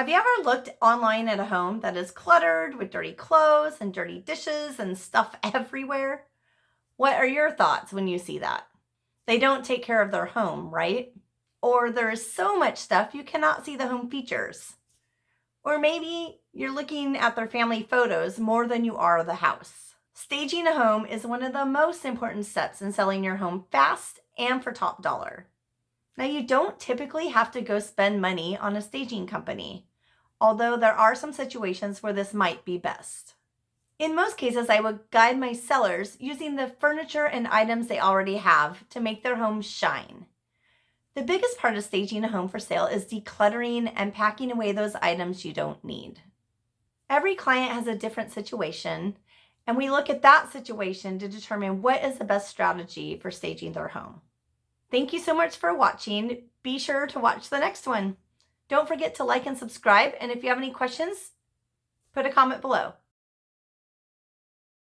Have you ever looked online at a home that is cluttered with dirty clothes and dirty dishes and stuff everywhere? What are your thoughts when you see that? They don't take care of their home, right? Or there is so much stuff you cannot see the home features. Or maybe you're looking at their family photos more than you are the house. Staging a home is one of the most important steps in selling your home fast and for top dollar. Now, you don't typically have to go spend money on a staging company, although there are some situations where this might be best. In most cases, I would guide my sellers using the furniture and items they already have to make their home shine. The biggest part of staging a home for sale is decluttering and packing away those items you don't need. Every client has a different situation, and we look at that situation to determine what is the best strategy for staging their home. Thank you so much for watching. Be sure to watch the next one. Don't forget to like and subscribe, and if you have any questions, put a comment below.